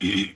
Mm-hmm.